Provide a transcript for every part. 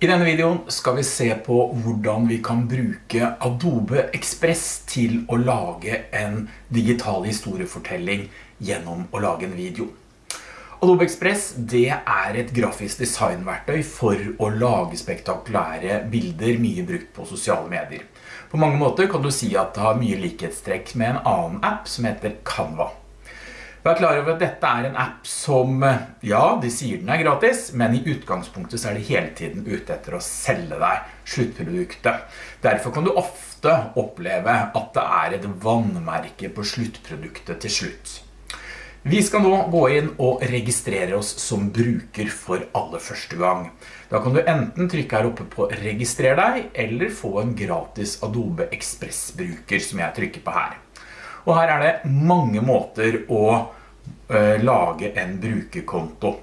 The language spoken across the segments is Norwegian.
I denne videoen skal vi se på hvordan vi kan bruke Adobe Express til å lage en digital historiefortelling gjennom å lage en video. Adobe Express det er et grafisk designverktøy for å lage spektakulære bilder mye brukt på sosiale medier. På mange måter kan du si at det har mye likhetstrekk med en annen app som heter Canva. Vær klar over at dette er en app som, ja, de sier den er gratis, men i utgangspunktet så er de hele tiden ute etter å selge deg sluttproduktet. Derfor kan du ofte oppleve at det er et vannmerke på sluttproduktet til slutt. Vi skal nå gå inn og registrere oss som bruker for aller første gang. Da kan du enten trykke her oppe på registrer deg, eller få en gratis Adobe Express-bruker som jeg trykker på her. Og her er det mange måter å uh, lage en brukerkonto.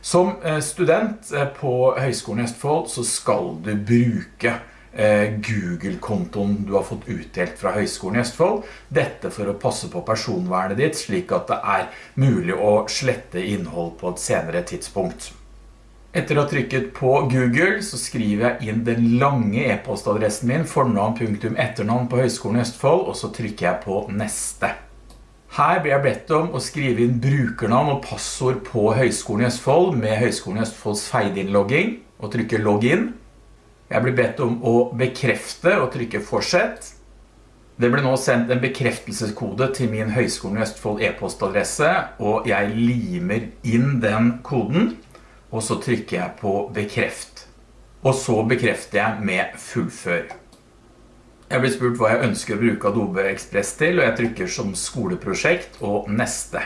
Som uh, student uh, på Høgskolen i Østfold så skal du bruke Google-kontoen du har fått utdelt fra Høgskolen i Østfold. Dette for å passe på personvernet ditt, slik at det er mulig å slette innhold på et senere tidspunkt. Etter å ha trykket på Google så skriver jeg inn den lange e-postadressen min, fornavn.etternavn på Høgskolen i Østfold, og så trykker jeg på neste. Her blir jeg bedt om å skrive inn brukernavn og passord på Høgskolen i Østfold med Høgskolen i Østfolds feid-innlogging, og trykker login. Jeg blir bedt om å bekrefte og trykke fortsett. Det ble nå sendt en bekreftelseskode til min Høgskolen i Østfold e-postadresse, og jeg limer inn den koden og så trykker jeg på bekreft. Og så bekrefter jeg med fullfør. Jeg blir spurt hva jeg ønsker å bruke Adobe Express til, og jeg trykker som skoleprosjekt og neste.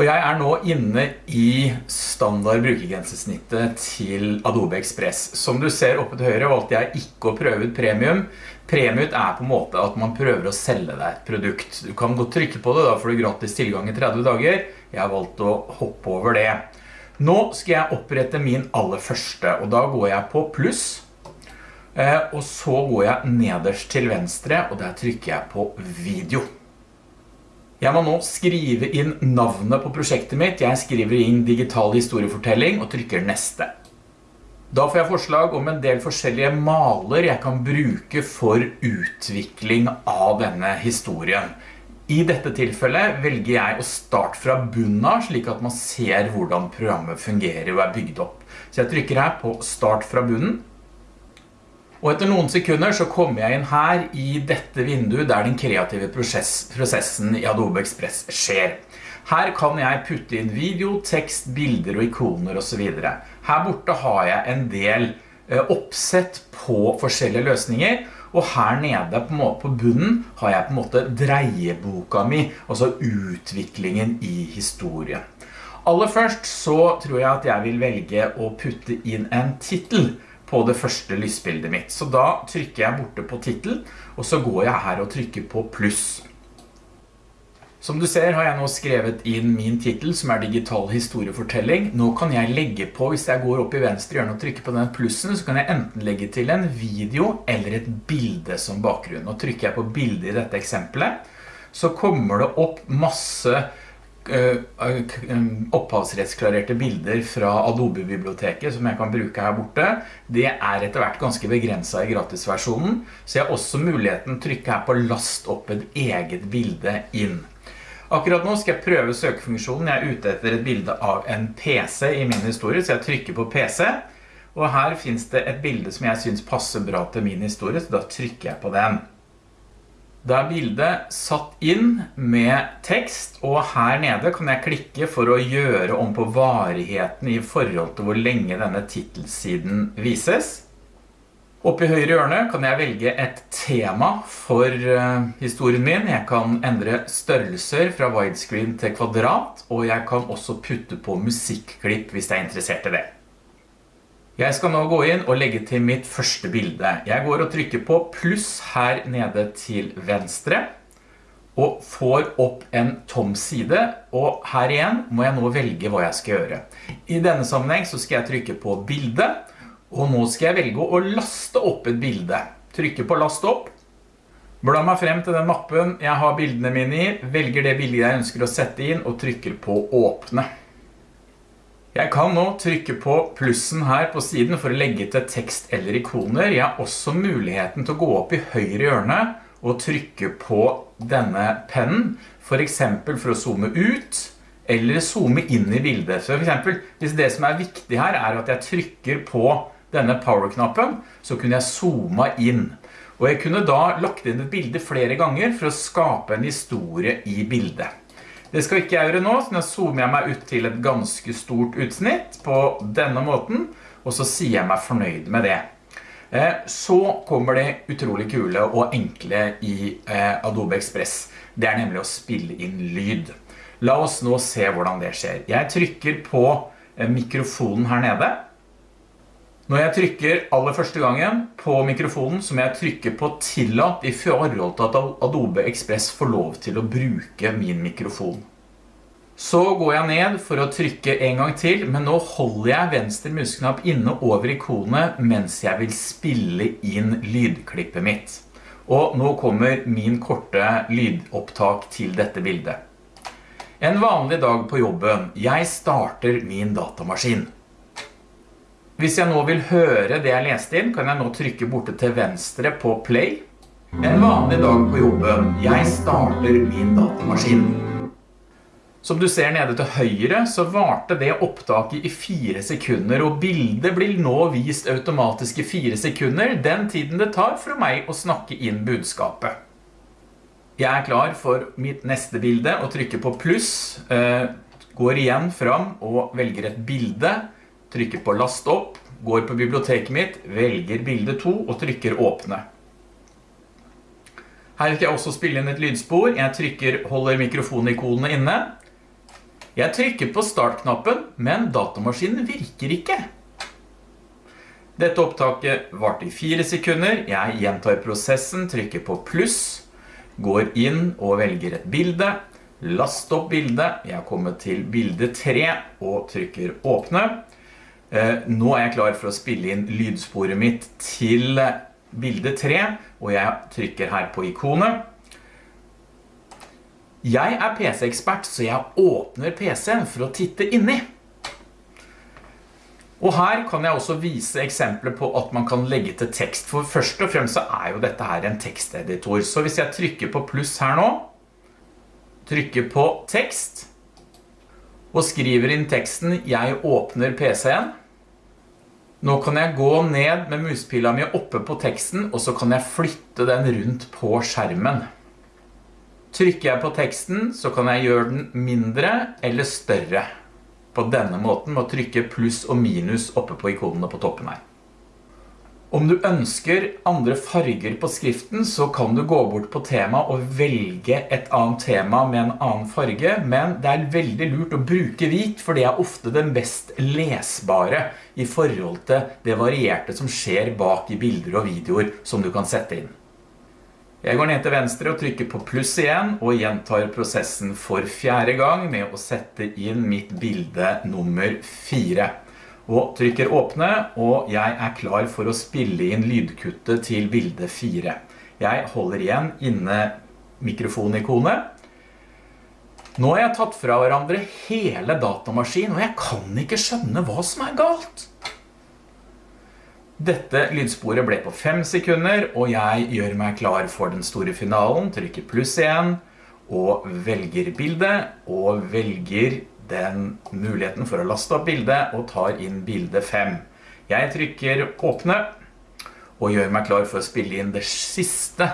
Og jeg er nå inne i standard brukergrensesnittet til Adobe Express. Som du ser oppe til høyre valgte jeg ikke å prøve ut premium. Premium er på en måte at man prøver å selge deg et produkt. Du kan godt trykke på det, da får du gratis tilgang i 30 dager. Jeg har valgt å hoppe over det. Nå skal jeg opprette min aller første, og da går jeg på pluss, eh, og så går jeg nederst til venstre, og der trykker jeg på video. Jeg må nå skrive inn navnet på prosjektet mitt. Jeg skriver inn digital historiefortelling og trykker neste. Da får jeg forslag om en del forskjellige maler jeg kan bruke for utvikling av denne historien. I dette tilfellet velger jeg å starte fra bunnen av, slik at man ser hvordan programmet fungerer og er bygd opp. Så jeg trykker her på start fra bunnen. Og etter noen sekunder så kommer jeg inn her i dette vinduet der den kreative prosess, prosessen i Adobe Express skjer. Her kan jeg putte inn video, tekst, bilder og ikoner og så videre. Her borte har jeg en del eh, oppsett på forskjellige løsninger, og her nede på, måte, på bunnen har jeg på en måte dreieboka mi, altså utviklingen i historien. Aller først så tror jeg at jeg vil velge å putte inn en titel på det første lysbildet mitt. Så da trykker jeg borte på titel, og så går jeg her og trykker på pluss. Som du ser har jeg nå skrevet inn min titel som er digital historiefortelling. Nå kan jeg legge på, hvis jeg går opp i venstre hjørne og trykker på den plussen, så kan jeg enten legge til en video eller et bilde som bakgrunn. Nå trykker jeg på bildet i dette eksempelet, så kommer det opp masse uh, opphavsrettsklarerte bilder fra Adobe-biblioteket som jeg kan bruke her borte. Det er etter hvert ganske begrenset i gratisversjonen, så jeg har også muligheten å trykke her på last opp et eget bilde inn. Akkurat nå skal jeg prøve søkefunksjonen. Jeg er ute etter et bilde av en PC i min historie, så jeg trykker på PC. Og her finnes det et bilde som jeg synes passer bra til min historie, så da trykker jeg på den. Da er bildet satt inn med tekst, og her nede kan jeg klikke for å gjøre om på varigheten i forhold til hvor lenge denne titelsiden vises. Oppe i høyre hjørne kan jeg velge et tema for uh, historien min. Jeg kan endre størrelser fra widescreen til kvadrat, og jeg kan også putte på musikklipp hvis jeg er interessert i det. Jeg skal nå gå inn og legge til mitt første bilde. Jeg går og trykker på pluss her nede til venstre, og får opp en tom side, og her igjen må jeg nå velge hva jeg skal gjøre. I denne sammenheng så skal jeg trykke på bildet, og nå skal jeg velge å laste opp et bilde. Trykke på last opp. Bla meg frem til den mappen jeg har bildene mine i, velger det bildet jeg ønsker å sette inn og trykker på åpne. Jeg kan nå trykke på plussen her på siden for å legge til tekst eller ikoner. Jeg har også muligheten til å gå opp i høyre hjørne og trykke på denne pennen, for eksempel for å zoome ut, eller zoome inn i bildet. Så for eksempel, hvis det som er viktig her er at jeg trykker på denne power-knappen, så kunne jeg zoome inn. Og jeg kunne da lagt inn et bilde flere ganger for å skape en historie i bildet. Det skal ikke jeg gjøre nå, så nå zoomer jeg meg ut til et ganske stort utsnitt på denne måten, og så sier jeg meg fornøyd med det. Eh, så kommer det utrolig kule og enkle i eh, Adobe Express. Det er nemlig å spille inn lyd. La oss nå se hvordan det skjer. Jeg trykker på eh, mikrofonen her nede. Når jeg trykker aller første gangen på mikrofonen, så må jeg trykke på tillatt i forhold til at Adobe Express får lov til å bruke min mikrofon. Så går jeg ned for å trykke en gang til, men nå holder jeg venstre musknapp inne over ikonet mens jeg vil spille inn lydklippet mitt. Og nå kommer min korte lydopptak til dette bildet. En vanlig dag på jobben. Jeg starter min datamaskin. Hvis jeg nå vil høre det jeg leste inn, kan jeg nå trykke borte til venstre på play. En vanlig dag på jobben. Jeg starter min datamaskin. Som du ser nede til høyre, så varte det opptaket i fire sekunder, og bildet blir nå vist automatisk i fire sekunder, den tiden det tar for meg å snakke inn budskapet. Jeg er klar for mitt neste bilde og trykker på pluss, eh, går igjen fram og velger et bilde, trykker på last opp, går på biblioteket mitt, velger bilde 2 og trykker åpne. Her skal jeg også spille inn et lydspor. Jeg trykker, holder mikrofonikonene inne. Jeg trykker på startknappen, men datamaskinen virker ikke. Dette opptaket varte i fire sekunder. Jeg gjentar prosessen, trykker på pluss, går inn og velger et bilde, last opp bildet. Jeg kommer til bilde 3 og trykker åpne. Eh, nå er jeg klar for å spille inn lydsporet mitt til bilde 3, og jeg trykker her på ikonet. Jeg er PC-ekspert, så jeg åpner PC-en for å titte inni. Og her kan jeg også vise eksempler på at man kan legge til tekst, for først og fremst så er jo dette her en teksteditor. Så hvis jeg trykker på pluss her nå, trykker på tekst, og skriver inn teksten «Jeg åpner PC-en», nå kan jeg gå ned med muspila mi oppe på teksten, og så kan jeg flytte den rundt på skjermen. Trykker jeg på teksten, så kan jeg gjøre den mindre eller større. På denne måten med å trykke pluss og minus oppe på ikonene på toppen her. Om du ønsker andre farger på skriften, så kan du gå bort på tema og velge et annet tema med en annen farge, men det er veldig lurt å bruke hvit, for det er ofte den best lesbare i forhold til det varierte som skjer bak i bilder og videoer som du kan sette inn. Jeg går ned til venstre og trykker på pluss igjen, og gjentar prosessen for fjerde gang med å sette inn mitt bilde nummer 4 og trykker åpne, og jeg er klar for å spille inn lydkuttet til bilde 4. Jeg holder igjen inne mikrofonikonet. Nå har jeg tatt fra hverandre hele datamaskinen, og jeg kan ikke skjønne hva som er galt. Dette lydsporet ble på 5 sekunder, og jeg gjør meg klar for den store finalen, trykker pluss igjen, og velger bildet, og velger den muligheten for å laste opp bildet og tar inn bilde 5. Jeg trykker åpne og gjør meg klar for å spille inn det siste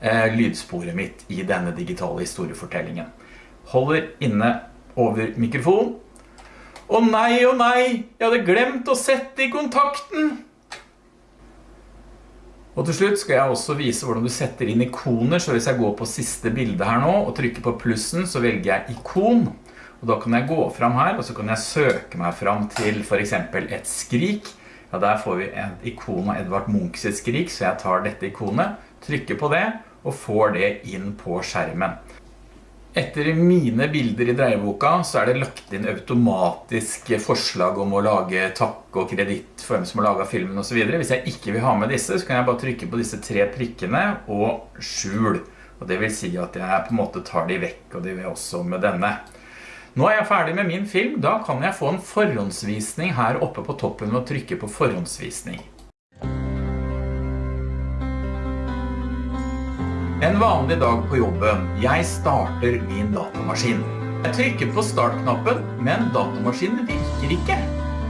eh, lydsporet mitt i denne digitale historiefortellingen. Holder inne over mikrofon. Å nei, å nei, jeg hadde glemt å sette i kontakten! Og til slutt skal jeg også vise hvordan du setter inn ikoner, så hvis jeg går på siste bilde her nå og trykker på plussen, så velger jeg ikon. Og da kan jeg gå fram her, og så kan jeg søke meg fram til for eksempel et skrik. Ja, der får vi et ikon av Edvard Munchs skrik, så jeg tar dette ikonet, trykker på det, og får det inn på skjermen. Etter mine bilder i dreieboka så er det lagt inn automatisk forslag om å lage takk og kreditt for hvem som har laget filmen og så videre. Hvis jeg ikke vil ha med disse, så kan jeg bare trykke på disse tre prikkene og skjul. Og det vil si at jeg på en måte tar de vekk, og det vil også med denne. Nå er jeg ferdig med min film, da kan jeg få en forhåndsvisning her oppe på toppen ved å trykke på forhåndsvisning. En vanlig dag på jobben. Jeg starter min datamaskin. Jeg trykker på startknappen, men datamaskinen virker ikke.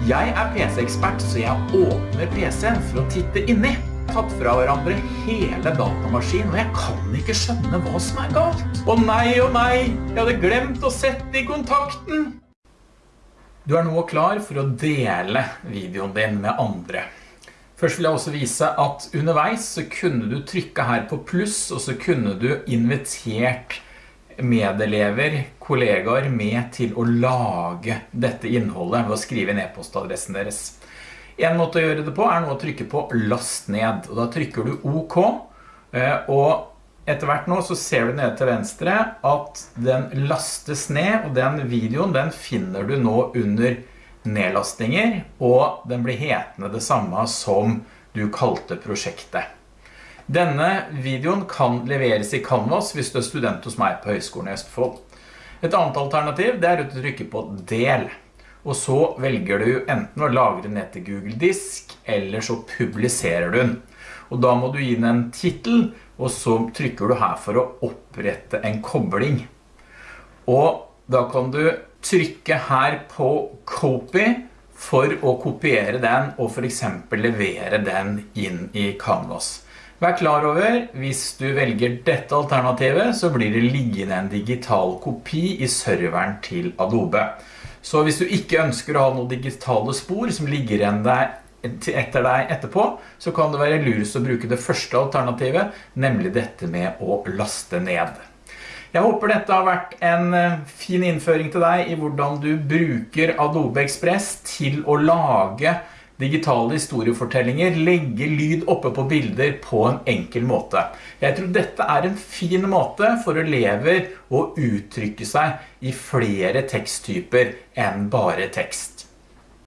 Jeg er PC-ekspert, så jeg åpner PC-en for å titte inni. Tatt fra hverandre hele datamaskinen, og jeg kan ikke skjønne hva som er galt. Å nei, å nei, jeg hadde glemt å sette i kontakten. Du er nå klar for å dele videoen din med andre. Først vil jeg også vise at underveis så kunne du trykke her på pluss, og så kunne du invitert medelever, kollegaer med til å lage dette innholdet ved å skrive inn e-postadressen deres. En måte å gjøre det på er nå å trykke på last ned, og da trykker du OK, og etter hvert nå så ser du nede til venstre at den lastes ned, og den videoen den finner du nå under nedlastinger, og den blir hetende det samme som du kalte prosjektet. Denne videoen kan leveres i Canvas hvis du er student hos meg på Høgskolen i Østfold. Et annet alternativ er å trykke på del, og så velger du enten å lagre ned til Google Disk, eller så publiserer du den. Og da må du gi den en titel, og så trykker du her for å opprette en kobling. Og da kan du trykke her på copy for å kopiere den og for eksempel levere den inn i Canvas. Vær klar over, hvis du velger dette alternativet, så blir det liggende en digital kopi i serveren til Adobe. Så hvis du ikke ønsker å ha noen digitale spor som ligger igjen etter deg etterpå, så kan det være lurest å bruke det første alternativet, nemlig dette med å laste ned. Jeg håper dette har vært en eh, fin innføring til deg i hvordan du bruker Adobe Express til å lage digitale historiefortellinger, legge lyd oppe på bilder på en enkel måte. Jeg tror dette er en fin måte for elever å uttrykke seg i flere teksttyper enn bare tekst.